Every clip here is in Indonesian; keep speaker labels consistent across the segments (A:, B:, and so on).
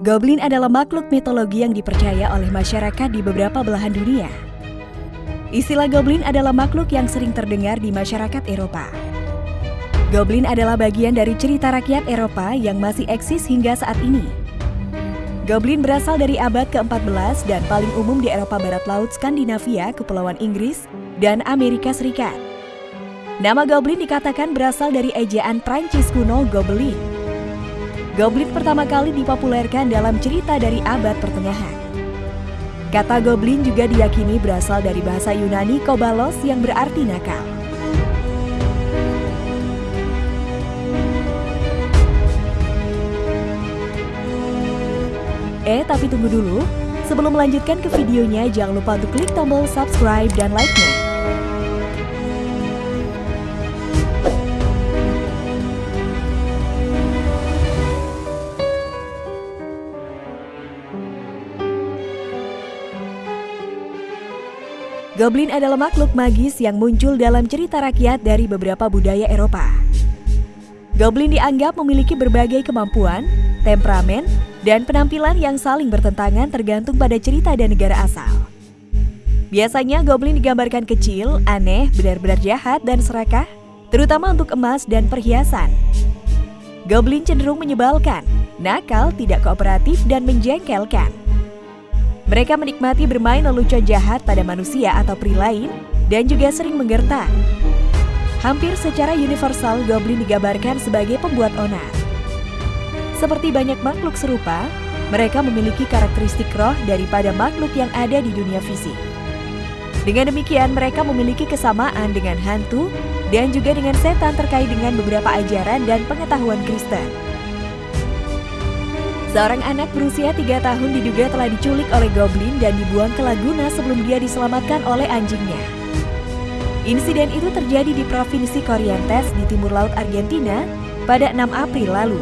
A: Goblin adalah makhluk mitologi yang dipercaya oleh masyarakat di beberapa belahan dunia. Istilah goblin adalah makhluk yang sering terdengar di masyarakat Eropa. Goblin adalah bagian dari cerita rakyat Eropa yang masih eksis hingga saat ini. Goblin berasal dari abad ke-14 dan paling umum di Eropa Barat Laut Skandinavia, Kepulauan Inggris, dan Amerika Serikat. Nama Goblin dikatakan berasal dari ejaan Prancis kuno Gobelin, Goblin pertama kali dipopulerkan dalam cerita dari abad pertengahan. Kata goblin juga diyakini berasal dari bahasa Yunani kobalos yang berarti nakal. Eh, tapi tunggu dulu. Sebelum melanjutkan ke videonya, jangan lupa untuk klik tombol subscribe dan like-nya. Goblin adalah makhluk magis yang muncul dalam cerita rakyat dari beberapa budaya Eropa. Goblin dianggap memiliki berbagai kemampuan, temperamen, dan penampilan yang saling bertentangan tergantung pada cerita dan negara asal. Biasanya goblin digambarkan kecil, aneh, benar-benar jahat, dan serakah, terutama untuk emas dan perhiasan. Goblin cenderung menyebalkan, nakal, tidak kooperatif, dan menjengkelkan. Mereka menikmati bermain lelucon jahat pada manusia atau peri lain dan juga sering menggertak. Hampir secara universal, goblin digambarkan sebagai pembuat onar. Seperti banyak makhluk serupa, mereka memiliki karakteristik roh daripada makhluk yang ada di dunia fisik. Dengan demikian, mereka memiliki kesamaan dengan hantu dan juga dengan setan terkait dengan beberapa ajaran dan pengetahuan Kristen. Seorang anak berusia tiga tahun diduga telah diculik oleh goblin dan dibuang ke Laguna sebelum dia diselamatkan oleh anjingnya. Insiden itu terjadi di Provinsi Corrientes di timur laut Argentina pada 6 April lalu.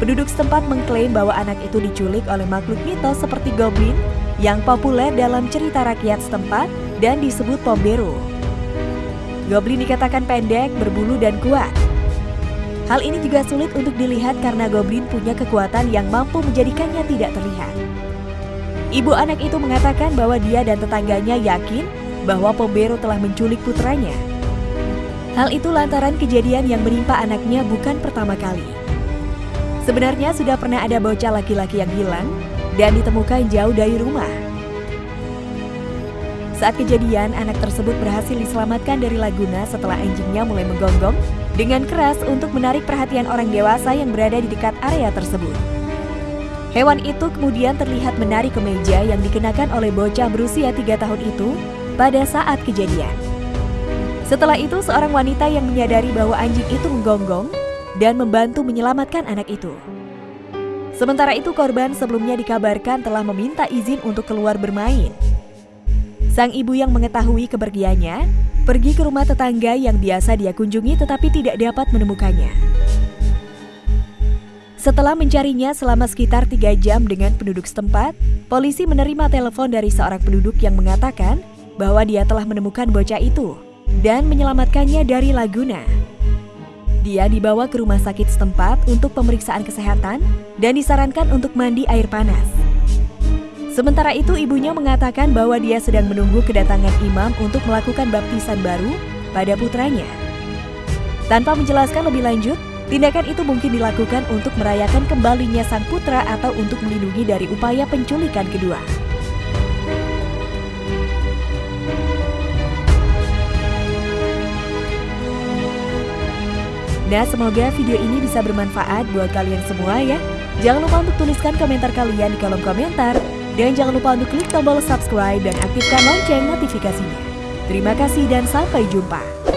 A: Penduduk setempat mengklaim bahwa anak itu diculik oleh makhluk mitos seperti goblin yang populer dalam cerita rakyat setempat dan disebut Pombero. Goblin dikatakan pendek, berbulu, dan kuat. Hal ini juga sulit untuk dilihat karena goblin punya kekuatan yang mampu menjadikannya tidak terlihat. Ibu anak itu mengatakan bahwa dia dan tetangganya yakin bahwa Pombero telah menculik putranya. Hal itu lantaran kejadian yang menimpa anaknya bukan pertama kali. Sebenarnya sudah pernah ada bocah laki-laki yang hilang dan ditemukan jauh dari rumah. Saat kejadian, anak tersebut berhasil diselamatkan dari Laguna setelah anjingnya mulai menggonggong dengan keras untuk menarik perhatian orang dewasa yang berada di dekat area tersebut. Hewan itu kemudian terlihat menari ke meja yang dikenakan oleh bocah berusia tiga tahun itu pada saat kejadian. Setelah itu, seorang wanita yang menyadari bahwa anjing itu menggonggong dan membantu menyelamatkan anak itu. Sementara itu, korban sebelumnya dikabarkan telah meminta izin untuk keluar bermain. Sang ibu yang mengetahui kepergiannya pergi ke rumah tetangga yang biasa dia kunjungi tetapi tidak dapat menemukannya. Setelah mencarinya selama sekitar tiga jam dengan penduduk setempat, polisi menerima telepon dari seorang penduduk yang mengatakan bahwa dia telah menemukan bocah itu dan menyelamatkannya dari Laguna. Dia dibawa ke rumah sakit setempat untuk pemeriksaan kesehatan dan disarankan untuk mandi air panas. Sementara itu ibunya mengatakan bahwa dia sedang menunggu kedatangan imam untuk melakukan baptisan baru pada putranya. Tanpa menjelaskan lebih lanjut, tindakan itu mungkin dilakukan untuk merayakan kembalinya sang putra atau untuk melindungi dari upaya penculikan kedua. Nah, semoga video ini bisa bermanfaat buat kalian semua ya. Jangan lupa untuk tuliskan komentar kalian di kolom komentar dan jangan lupa untuk klik tombol subscribe dan aktifkan lonceng notifikasinya. Terima kasih dan sampai jumpa.